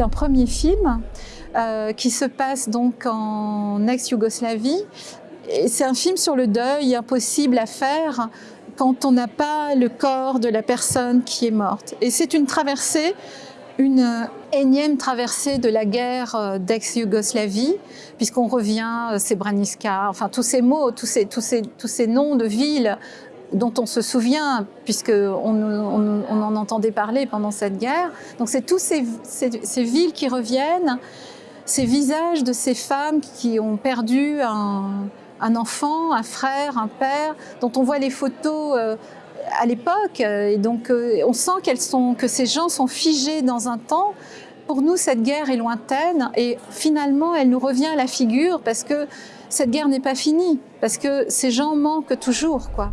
C'est un premier film euh, qui se passe donc en ex-Yougoslavie. C'est un film sur le deuil impossible à faire quand on n'a pas le corps de la personne qui est morte. Et c'est une traversée, une énième traversée de la guerre euh, d'ex-Yougoslavie, puisqu'on revient, Srebrenica, enfin tous ces mots, tous ces, tous ces, tous ces noms de villes dont on se souvient, puisqu'on on, on, entendait parler pendant cette guerre. Donc c'est tous ces, ces, villes qui reviennent, ces visages de ces femmes qui ont perdu un, un, enfant, un frère, un père, dont on voit les photos euh, à l'époque. Et donc euh, on sent qu'elles sont, que ces gens sont figés dans un temps. Pour nous, cette guerre est lointaine et finalement, elle nous revient à la figure parce que cette guerre n'est pas finie, parce que ces gens manquent toujours. quoi.